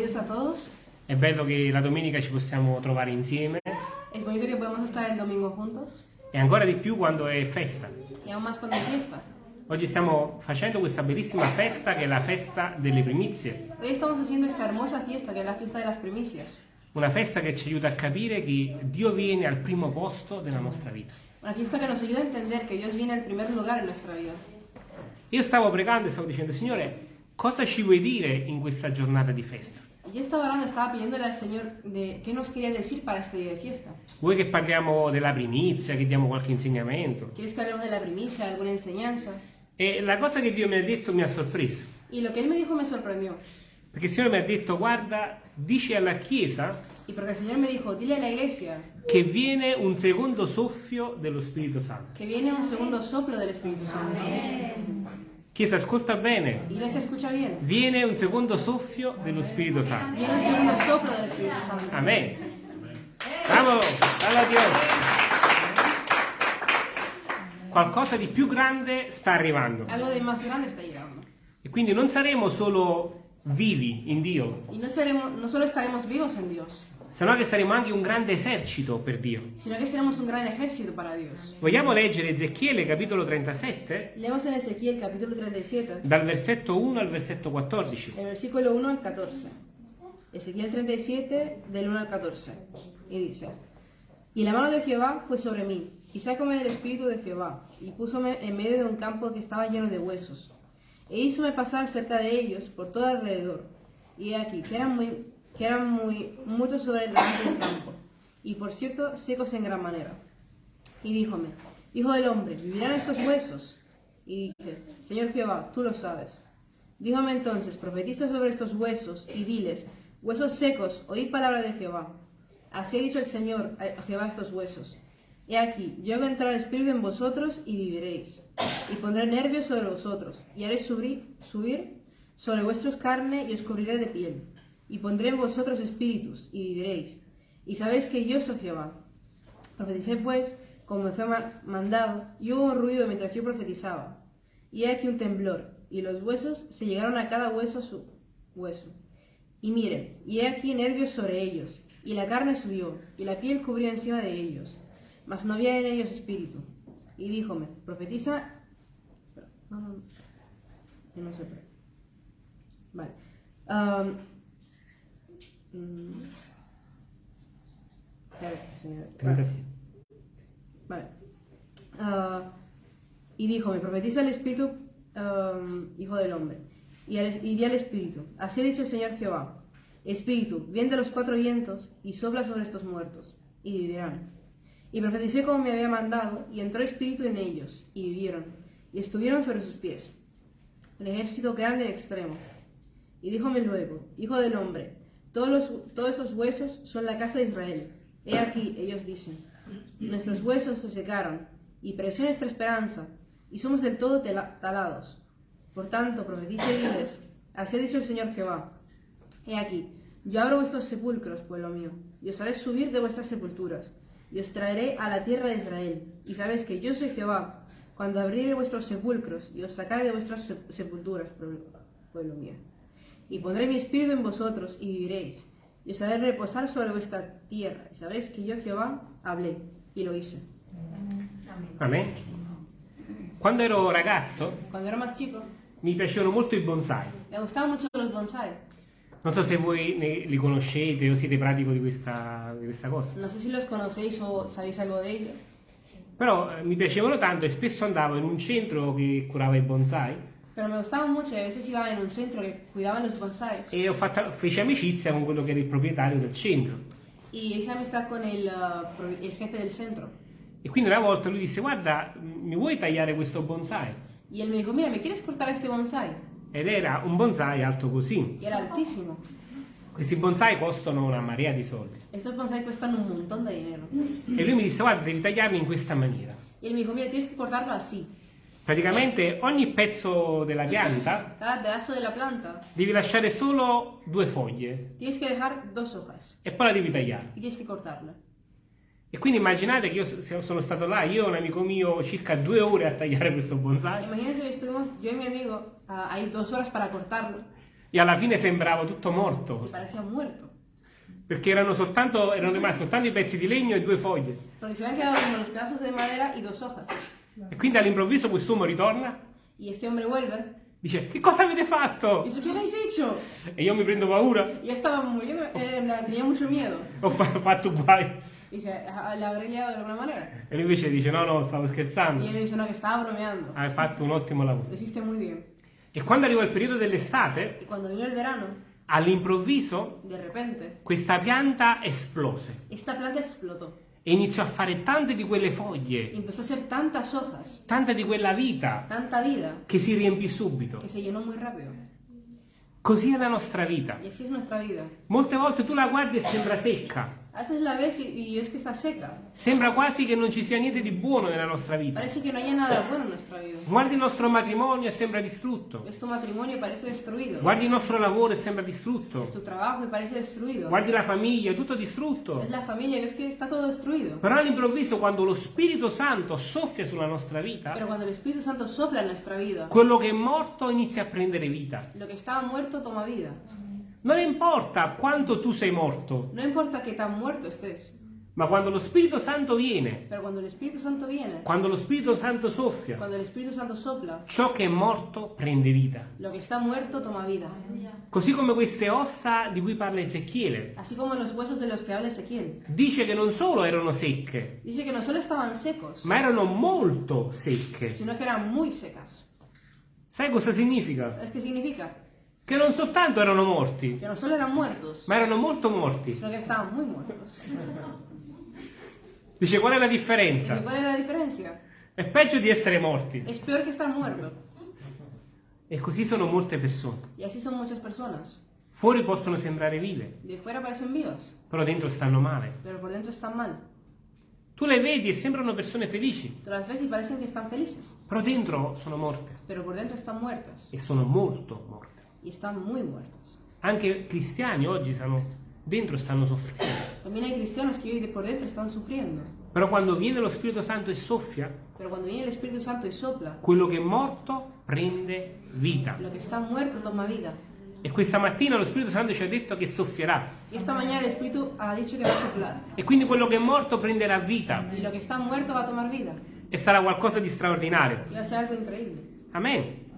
Bienvenidos a todos. È bello che la domenica ci possiamo trovare insieme Es bonito que podamos estar el domingo juntos e ancora di più quando è festa. y aún más cuando hay fiesta. Oggi stiamo facendo questa bellissima festa che è la festa delle primizie, Hoy estamos haciendo esta hermosa fiesta que es la fiesta de las primicias. una festa che ci aiuta a capire che Dio viene al primo posto della nostra vita. Una fiesta que nos ayuda a entender que Dios viene al primer lugar en nuestra vida. Io stavo pregando e stavo dicendo, Signore, cosa ci vuoi dire in questa giornata di festa? Y Yo estaba orando, estaba pidiéndole al Señor de qué nos quería decir para este día de fiesta. Vuoi che parliamo della primizia, che diamo qualche insegnamento? ¿Quieres que hablemos de la primicia, de alguna enseñanza? E la cosa che Dio mi ha detto mi ha sorpreso, Y lo que Él me dijo me sorprendió. perché il Signore mi ha detto, guarda, dice alla Chiesa Y porque el Señor me dijo, dile a la iglesia che viene un secondo soffio dello Spirito Santo. que viene un segundo soplo del Espíritu Santo. Chiesa, ascolta bene, viene un secondo soffio dello Spirito Santo. Viene un segundo soplo del Espíritu Santo. Amen. Bravo, alla Dio. Qualcosa di più grande sta arrivando. E quindi non saremo solo vivi in Dio, Y no, solo estaremos vivos en Dios, sino che saremo anche un grande esercito per Dio. sino que seremos un gran ejército para Dios. Vogliamo leggere Ezechiele capitolo 37 Leemos en Ezequiel capítulo 37, dal versetto 1 al versetto 14. del versículo 1 al 14. Ezequiel 37, del 1 al 14. Y dice, Y la mano de Jehová fue sobre mí, y sácome del espíritu de Jehová, y púsome en medio de un campo que estaba lleno de huesos. E hízome pasar cerca de ellos por todo alrededor. Y he aquí, que eran muy, que eran muy muchos sobre el delante del campo, y por cierto, secos en gran manera. Y díjome, Hijo del hombre, ¿vivirán estos huesos? Y dije, Señor Jehová, tú lo sabes. Díjome entonces, profetiza sobre estos huesos y diles, huesos secos, oíd palabra de Jehová. Así ha dicho el Señor a Jehová estos huesos. He aquí, yo hago entrar espíritu en vosotros y viviréis. Y pondré nervios sobre vosotros, y haré subir, subir sobre vuestros carne y os cubriré de piel. Y pondré en vosotros espíritus y viviréis. Y sabéis que yo soy Jehová. Profeticé pues, como me fue ma- mandado, y hubo un ruido mientras yo profetizaba. Y he aquí un temblor, y los huesos se llegaron a cada hueso a su hueso. Y mire, y he aquí nervios sobre ellos, y la carne subió, y la piel cubrió encima de ellos, mas no había en ellos espíritu. Y díjome, profetiza... mm, 37. Vale. Ah, y dijo, me profetiza el Espíritu, Hijo del Hombre, y, al- y di al Espíritu, así ha dicho el Señor Jehová, Espíritu, viene de los cuatro vientos, y sopla sobre estos muertos, y vivirán. Y profeticé como me había mandado, y entró Espíritu en ellos, y vivieron, y estuvieron sobre sus pies, el ejército grande en extremo. Y díjome luego, Hijo del hombre, todos, los, todos esos huesos son la casa de Israel. He aquí, ellos dicen, nuestros huesos se secaron, y pereció nuestra esperanza, y somos del todo talados. Por tanto, profetice y diles, así ha dicho el Señor Jehová. He aquí, yo abro vuestros sepulcros, pueblo mío, y os haré subir de vuestras sepulturas, y os traeré a la tierra de Israel. Y sabéis que yo soy Jehová, cuando abriré vuestros sepulcros, y os sacaré de vuestras sep- sepulturas, pueblo mío. Y pondré mi espíritu en vosotros, y viviréis, y os haré reposar sobre vuestra tierra, y sabréis que yo Jehová hablé, y lo hice. Amen. Quando ero ragazzo Cuando era más chico, mi piacevano molto i bonsai. me gustaban mucho los bonsai. Non so se voi ne- li conoscete o siete pratico di questa, di questa cosa. No sé si los conocéis o sabéis algo de ello. Però eh, mi piacevano tanto e spesso andavo in un centro che curava i bonsai Pero me gustaban mucho y a veces iba en un centro que cuidaban los bonsais. e ho fatto, feci amicizia con quello che era il proprietario del centro. Y hice amistad con pro- el jefe del centro. E quindi una volta lui disse: Guarda, mi vuoi tagliare questo bonsai? Y él me dijo, mira, ¿me quieres cortar este bonsai? Ed era un bonsai alto così. Era altísimo. Questi bonsai costano una marea di soldi. Estos bonsai cuestan un montón de dinero. E lui mi disse: Guarda, devi tagliarli in questa maniera. Y él me dijo, mira, tienes que cortarlo así. Praticamente ogni pezzo della pianta Cada pedazo de la planta devi lasciare solo due foglie e poi la devi tagliare. E quindi immaginate che io sono stato là, io e un amico mio, circa due ore a tagliare questo bonsai. Imagínense que estuvimos yo y mi amigo ah, ahí dos horas para cortarlo. e alla fine sembrava tutto morto, perché erano, soltanto, erano rimasti soltanto i pezzi di legno e due foglie. Porque se habían quedado como los pedazos de madera y dos hojas. E quindi all'improvviso quest'uomo ritorna, Y este hombre vuelve dice che cosa avete fatto? dice, ¿qué habéis hecho? E io mi prendo paura, yo estaba muriendo, eh, tenía mucho miedo. ho fa- fatto guai. Dice, "Ah, ¿la habré liado de alguna manera? E lui invece dice no, no, stavo scherzando, él le dice, no, que estaba bromeando. hai fatto un ottimo lavoro. Lo hiciste muy bien. E quando arrivò il periodo dell'estate, Y cuando vino el verano, all'improvviso de repente, questa pianta esplose esta planta explotó. E iniziò a fare tante di quelle foglie, empezó a hacer tantas hojas, tanta di quella vita tanta vida, che si riempì subito. que se llenó muy rápido. Così è la nostra vita. Y así es nuestra vida. Molte volte tu la guardi e sembra secca, A veces la ves y, y ves que está seca. sembra quasi che non ci sia niente di buono nella nostra vita. Parece que no haya nada bueno en nuestra vida. Guardi il nostro matrimonio e sembra distrutto. Tu matrimonio parece destruido. Guardi il nostro lavoro e sembra distrutto. Tu trabajo y parece destruido. Guardi la famiglia, tutto distrutto. Ves la familia y ves que está todo destruido. Però all'improvviso quando lo Spirito Santo soffia sulla nostra vita, Pero cuando el Espíritu Santo sopla en nuestra vida, quello che è morto inizia a prendere vita. lo que estaba muerto toma vida. Non importa quanto tu sei morto, No importa que tan muerto estés, ma quando lo Spirito Santo viene, pero cuando el Espíritu Santo viene, quando lo Spirito Santo soffia, el Espíritu Santo sopla, ciò che è morto prende vita. lo que está muerto toma vida. Così come queste ossa di cui parla Ezechiele. Así como los huesos de los que habla Ezequiel. Dice che non solo erano secche, Dice que no solo estaban secos, ma erano molto secche. sino que eran muy secas. Sai cosa significa? ¿Sabes qué significa? Che non soltanto erano morti, Que no solo eran muertos, ma erano molto morti. sino que estaban muy muertos. Dice qual è la Dice, differenza? ¿Cuál es la diferencia? È peggio di essere morti. Es peor que estar muerto. E così sono molte persone. Y así son muchas personas. Fuori possono sembrare vive, De fuera parecen vivas, però dentro stanno male. pero por dentro están mal. Tu le vedi e sembrano persone felici, Tú las ves y parecen que están felices, però dentro sono morte pero por dentro están muertas. e sono molto morte. Y están muy muertas. Anche cristiani oggi stanno, dentro stanno soffrendo. También hay cristianos que hoy de por dentro están sufriendo. Però quando viene lo Spirito Santo e soffia, Pero cuando viene el Espíritu Santo y sopla, quello che è morto prende vita. lo que está muerto toma vida. E questa mattina lo Spirito Santo ci ha detto che soffierà. Y esta mañana el Espíritu ha dicho que va a soplar. E quindi quello che è morto prenderà vita Y lo que está muerto va a tomar vida. e sarà qualcosa di straordinario. Y va a ser algo increíble. Amen.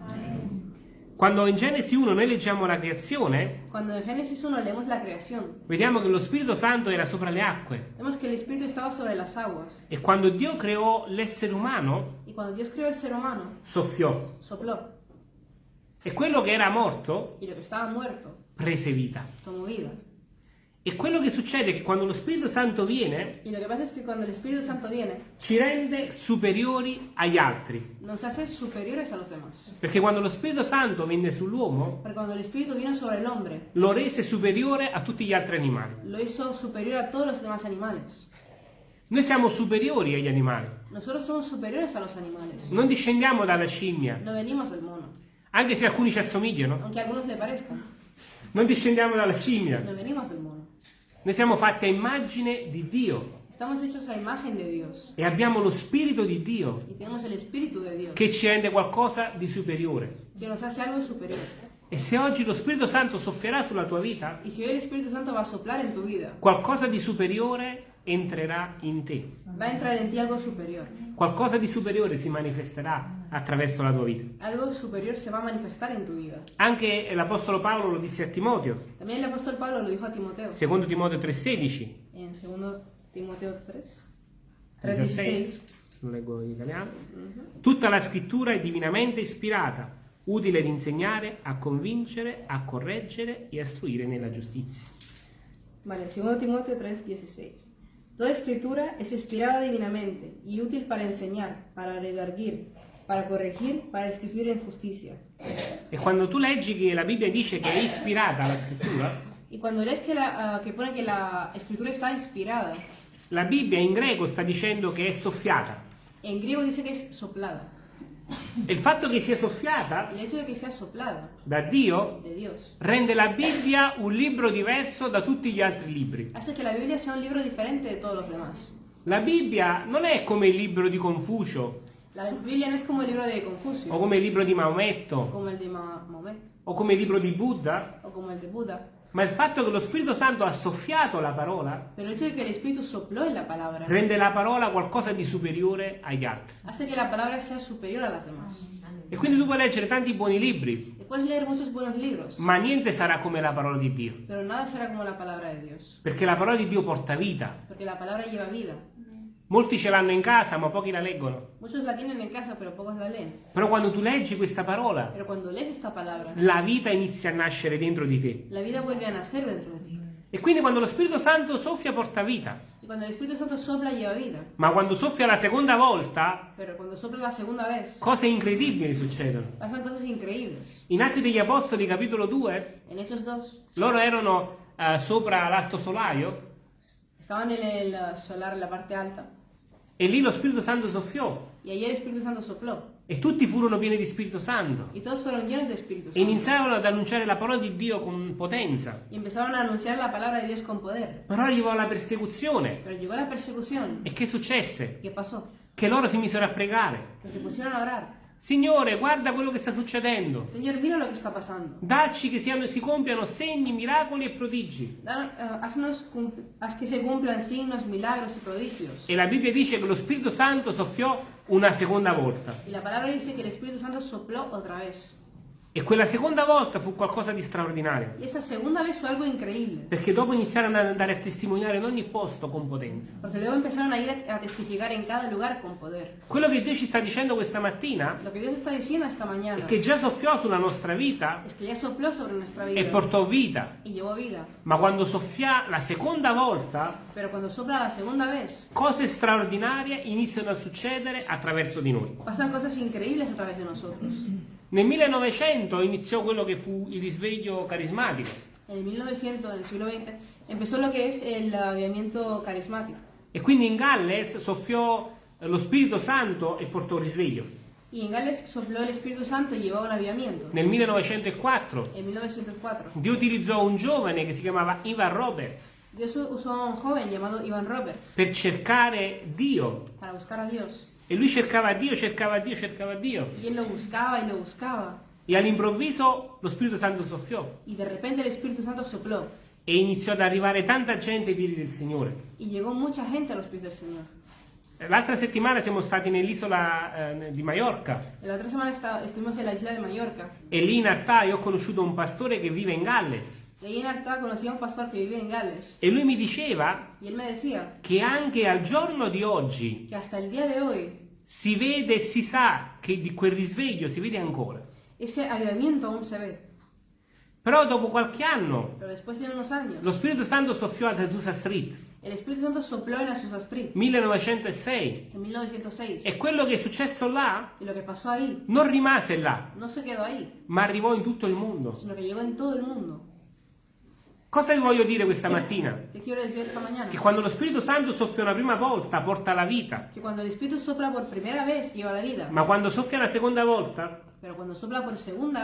Quando in Genesi 1 noi leggiamo la creazione, Cuando en Génesis 1 leemos la creación, vediamo che lo Spirito Santo era sopra le acque. aguas. E quando Dio creò l'essere umano, humano, soffiò. sopló. E quello che era morto que muerto prese vita. E quello che succede è che quando lo Spirito Santo viene, viene, ci rende superiori agli altri. nos hace superiores a los demás. Perché quando lo Spirito Santo venne sull'uomo, lo rese superiore a tutti gli altri animali. lo hizo superior a todos los demás animales. Noi siamo superiori agli animali. Nosotros somos superiores a los animales. Non discendiamo dalla scimmia, No venimos del mono, anche se alcuni ci assomigliano. aunque a algunos le parezcan. Non discendiamo dalla scimmia. No venimos del mono. Noi siamo fatti a immagine di Dio. E abbiamo lo Spirito di Dio che ci rende qualcosa di superiore. E se oggi lo Spirito Santo soffierà sulla tua vita, Y si hoy el Espíritu Santo va a soplar en tu vida, qualcosa di superiore entrerà in te. va a entrar en ti algo superior. Qualcosa di superiore si manifesterà attraverso la tua vita. Algo superior se va a manifestar en tu vida. Anche l'Apostolo Paolo lo disse a Timoteo, También el apóstol Pablo lo dijo a Timoteo secondo Timoteo 3,16. en 2 Timoteo 3, 16, 3.16. lo leggo in italiano. Tutta la scrittura è divinamente ispirata, utile ad insegnare, a convincere, a correggere e a istruire nella giustizia. Vale, 2 Timoteo 3:16. Toda escritura es inspirada divinamente y útil para enseñar, para redarguir, para corregir, para instituir en justicia. E quando tu leggi che la Bibbia dice che è ispirata la scrittura, Y cuando lees que, la, ah, que pone que la escritura está inspirada, la Bibbia in greco sta dicendo che è soffiata. en griego dice que es soplada. Il fatto che sia soffiata da Dio rende la Bibbia un libro diverso da tutti gli altri libri. hace que la Biblia sea un libro diferente de todos los demás. La Bibbia non è come il libro di Confucio, La Biblia no es como el libro o Confucio, come il libro di o Maometto como el de Ma- Mahomet, o come il libro di Buddha, o como el de Buda, ma il fatto che lo Spirito Santo ha soffiato la parola rende la parola qualcosa di superiore agli altri. hace que la palabra sea superior a las demás. E quindi tu puoi leggere tanti buoni libri, ma niente sarà come la parola di Dio, pero nada será como la palabra de Dios, perché la parola di Dio porta vita. Molti ce l'hanno in casa, ma pochi la leggono. Muchos la tienen en casa, pero pocos la leen. Però quando tu leggi questa parola, Pero cuando lees esta palabra, la vita inizia a nascere dentro di te. la vida vuelve a nacer dentro de ti. E quindi quando lo Spirito Santo soffia porta vita. Sopla. Ma quando soffia la seconda volta, Pero cuando sopla la segunda vez, cose incredibili succedono. In Atti degli Apostoli, capitolo 2, En Hechos 2, loro erano eh, sopra l'alto solaio estaban en el eh, solar, en la parte alta, e lì lo Spirito Santo soffiò Santo e tutti furono pieni di Spirito Santo e Santo. iniziarono ad annunciare la parola di Dio con potenza. Y empezaron a anunciar la palabra de Dios con poder. Però arrivò la persecuzione. Pero llegó la persecución. E che successe? Che loro si misero a pregare. Signore, guarda quello che sta succedendo. Señor, mira lo que está pasando. Dacci che siano- si compiano segni, miracoli e prodigi. Dan- eh, haznos cum- haz que se cumplan signos, milagros y prodigios. E la Bibbia dice che lo Spirito Santo soffiò una seconda volta. Y la palabra dice que el Espíritu Santo sopló otra vez. E quella seconda volta fu qualcosa di straordinario. Y esa segunda vez fue algo increíble. Perché dopo iniziarono ad andare a testimoniare in ogni posto con potenza. Porque luego empezaron a ir a, a testificar en cada lugar con poder. Quello che Dio ci sta dicendo questa mattina Lo que Dios está diciendo esta mañana è che già soffiò sulla nostra vita es que ya sopló sobre nuestra vida e portò vita. y llevó vida. Ma quando soffia la seconda volta, Pero cuando sopla la segunda vez, cose straordinarie iniziano a succedere attraverso di noi. pasan cosas increíbles a través de nosotros. Nel 1900 iniziò quello che fu il risveglio carismatico. En el 1900, en el siglo XX, empezó lo que es el avivamiento carismático. E quindi in Galles soffiò lo Spirito Santo e portò il risveglio. Y en Gales sopló el Espíritu Santo y llevó un avivamiento. Nel 1904 En 1904, Dio utilizzò un giovane che si chiamava Ivan Roberts Dios usó a un joven llamado Ivan Roberts per cercare Dio. para buscar a Dios. E lui cercava Dio, cercava Dio, cercava Dio. Él lo buscaba y lo buscaba. E all'improvviso lo Spirito Santo soffiò Y de repente el Espíritu Santo sopló. e iniziò ad arrivare tanta gente ai piedi del Signore. Y llegó mucha gente a los pies del Señor. L'altra settimana siamo stati nell'isola eh, di Maiorca La otra semana esta- estuvimos en la isla de Mallorca. e lì in realtà io ho conosciuto un pastore che vive in Galles ahí en Arta conocí a un pastor que vive en Gales. e lui mi diceva decía che anche al giorno di oggi que hasta el día de hoy si vede e si sa che di quel risveglio si vede ancora. ese avivamiento aún se ve. Però dopo qualche anno de unos años, lo Spirito Santo soffiò a Azusa Street, el Espíritu Santo sopló en Azusa Street 1906, en 1906. e quello che è successo là Y lo que pasó ahí non rimase là, no se quedó ahí, ma arrivò in tutto il mondo. sino que llegó en todo el mundo. Cosa vi voglio dire questa mattina? ¿Qué quiero decir esta mañana? Che quando lo Spirito Santo soffia una prima volta porta la vita, Que cuando el Espíritu sopla por primera vez ma quando soffia la seconda volta,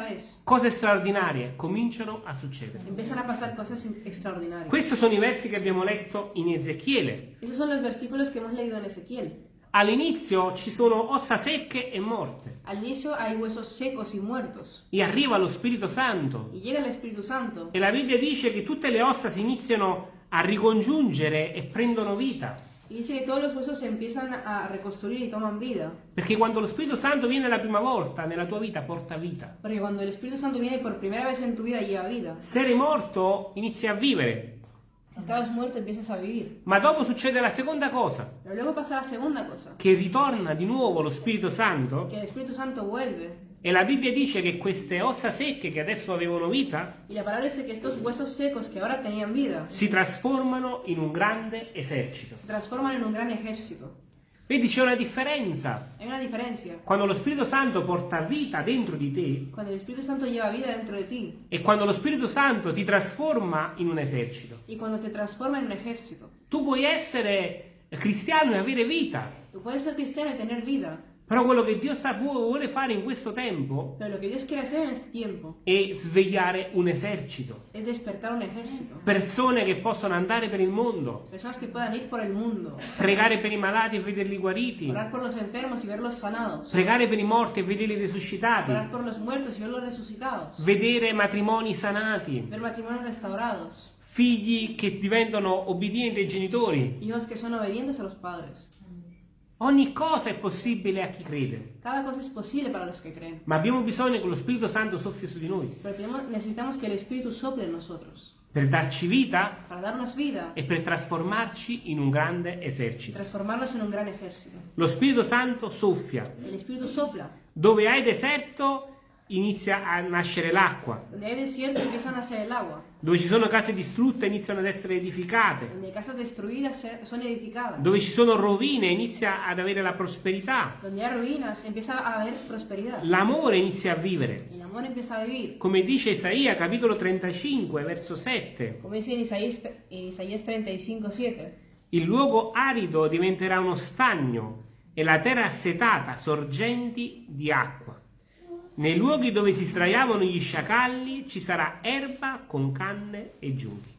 vez cose straordinarie cominciano a succedere. Questi sono i versi che abbiamo letto in Ezechiele. All'inizio ci sono ossa secche e morte Al inicio hay huesos secos y muertos. e arriva lo Spirito Santo Y llega el Espíritu Santo. e la Bibbia dice che tutte le ossa si iniziano a ricongiungere e prendono vita. Y dice que todos los huesos se empiezan a reconstruir y toman vida. Perché quando lo Spirito Santo viene la prima volta nella tua vita porta vita. Porque cuando el Espíritu Santo viene por primera vez en tu vida lleva vida. Se eri morto inizi a vivere, estabas muerto empiezas a vivir. ma dopo succede la seconda cosa, Pero luego pasa la segunda cosa. che ritorna di nuovo lo Spirito Santo Que el Espíritu Santo vuelve. e la Bibbia dice che queste ossa secche che adesso avevano vita Y la palabra dice que estos huesos secos que ahora tenían vida si trasformano in un grande esercito. Vedi c'è una differenza. Hay una diferencia. Quando lo Spirito Santo porta vita dentro di te Cuando el Espíritu Santo lleva vida dentro de ti e quando lo Spirito Santo ti trasforma in un esercito. y cuando te transforma en un ejército. Tu puoi essere cristiano e avere vita, Tú puedes ser cristiano y tener vida, Però quello che Dio sta, vuole fare in questo tempo tiempo è svegliare un esercito. Persone che possono andare per il mondo, Personas que puedan ir por el mundo, pregare per i malati e vederli guariti, orar por los enfermos y verlos sanados, pregare per i morti e vederli orar risuscitati, por los muertos y verlos resucitados, vedere matrimoni sanati, ver matrimonios restaurados, figli che diventano obbedienti ai genitori. hijos que son obedientes a los padres. Ogni cosa è possibile a chi crede, Cada cosa es posible para los que creen. ma abbiamo bisogno che lo Spirito Santo soffia su di noi Pero tenemos- necesitamos que el Espíritu sople en nosotros per darci vita vida e per trasformarci in un grande esercito. un gran. Lo Spirito Santo soffia. Dove hai deserto inizia a nascere l'acqua. Donde hay desierto empieza a nacer el agua. Dove ci sono case distrutte iniziano ad essere edificate. Dove ci sono rovine inizia ad avere la prosperità. L'amore inizia a vivere. Come dice Isaia, capitolo 35, verso 7. Como dice Isaías, Isaías 35, 7. Il luogo arido diventerà uno stagno e la terra assetata sorgenti di acqua. Nei luoghi dove si sdraiavano gli sciacalli ci sarà erba con canne e giunchi.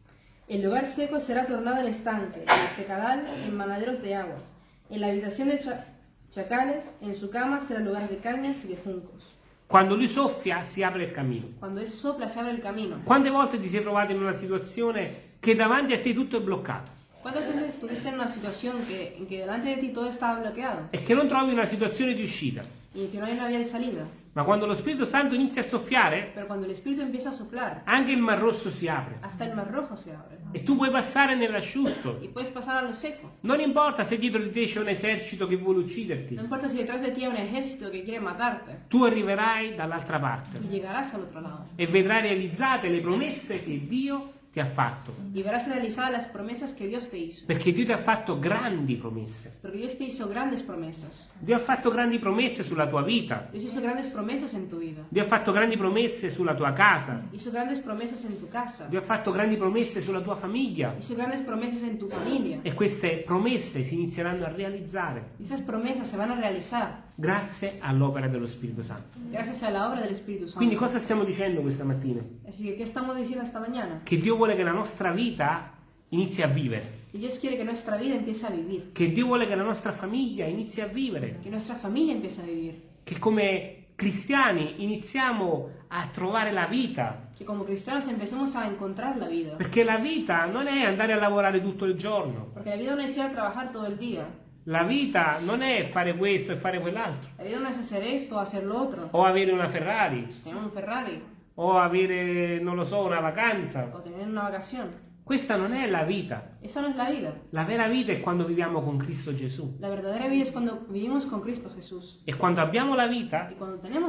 El lugar seco será tornado en estanque, el secadal en manaderos de aguas. En la habitación de cha- chacales, en su cama será lugar de cañas y de juncos. Quando lui soffia si apre il cammino. Cuando él sopla se abre el camino. Quante volte ti sei trovato in una situazione che davanti a te tutto è bloccato ¿Cuántas veces estuviste en una situación que, en que delante de ti todo estaba bloqueado e che non trovi una situazione di uscita? Y que no hay una vía de salida? Ma quando lo Spirito Santo inizia a soffiare, Pero cuando el Espíritu empieza a soplar, anche il Mar Rosso si apre hasta el mar rojo se abre. e tu puoi passare nell'asciutto. Y puedes pasar a lo seco. Non importa se dietro di te c'è un esercito che vuole ucciderti. No importa si detrás de ti hay un ejército que quiere matarte. Tu arriverai dall'altra parte Tú llegarás al otro lado. e vedrai realizzate le promesse che Dio ti ha fatto. Y verás realizadas las promesas que Dios te hizo. Perché Dio ti ha fatto grandi promesse. Porque Dios te hizo grandes promesas. Dio ha fatto grandi promesse sulla tua vita. Dios hizo grandes promesas en tu vida. Dio ha fatto grandi promesse sulla tua casa. Hizo grandes promesas en tu casa. Dio ha fatto grandi promesse sulla tua famiglia. Hizo grandes promesas en tu familia. E queste promesse si inizieranno a realizzare esas promesas se van a realizar grazie all'opera dello Spirito Santo. Santo. Quindi cosa stiamo dicendo questa mattina? Así que, ¿qué estamos diciendo esta mañana? Che Dio vuole che la nostra vita inizi a vivere. Dios quiere que nuestra vida empiece a vivir. Che Dio vuole che la nostra famiglia inizi a vivere. Que nuestra familia empiece a vivir. Che come cristiani iniziamo a trovare la vita. Que como cristianos empecemos a encontrar la vida. Perché la vita non è andare a lavorare tutto il giorno. Porque la vida no es ir a trabajar todo el día. La vita non è fare questo e fare quell'altro. La vida no es hacer esto o hacer lo otro. O avere una Ferrari. Un Ferrari O avere, non lo so, una vacanza. o tener una vacación. Questa non è la vita. Esa no es la vida. La vera vita è quando viviamo con Cristo Gesù. La verdadera vida es cuando vivimos con Cristo Jesús. E quando abbiamo la vita,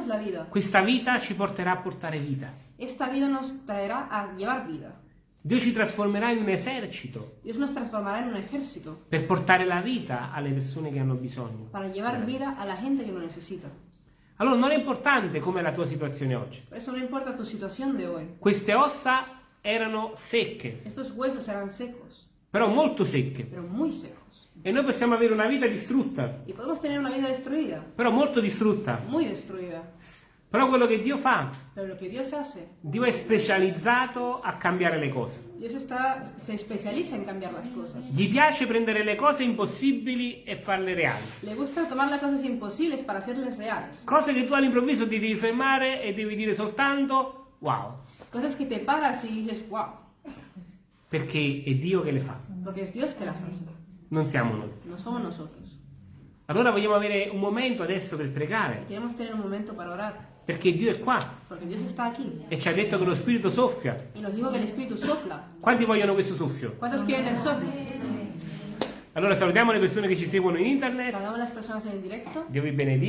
la vida, questa vita ci porterà a portare vita. esta vida nos traerá a llevar vida. Dio ci trasformerà in un esercito Dios nos transformará en un ejército per portare la vita alle persone che hanno bisogno. para llevar vida a la gente que lo necesita. Allora non è importante com'è la tua situazione oggi. Por eso no importa tu situación de hoy. Queste ossa erano secche, Estos huesos serán secos, però molto secche. pero muy secos. E noi possiamo avere una vita distrutta, Y podemos tener una vida destruida, però molto distrutta. muy destruida. Però quello che Dio fa, Dios hace, Dio è specializzato a cambiare le cose. Dios está, se especializa en cambiar las cosas. Gli piace prendere le cose impossibili e farle reali. Le gusta tomar las cosas imposibles para hacerles reales. Cose che tu all'improvviso ti devi fermare e devi dire soltanto wow, Cosas que te paras y dices, wow, perché è Dio che le fa, porque es Dios que las hace, non siamo noi. no somos nosotros. Allora vogliamo avere un momento adesso per pregare, queremos tener un momento para orar, perché Dio è qua e ci ha detto che lo Spirito soffia. Quanti vogliono questo soffio? Allora salutiamo le persone che ci seguono in internet, las personas en el directo. Dio vi benedica.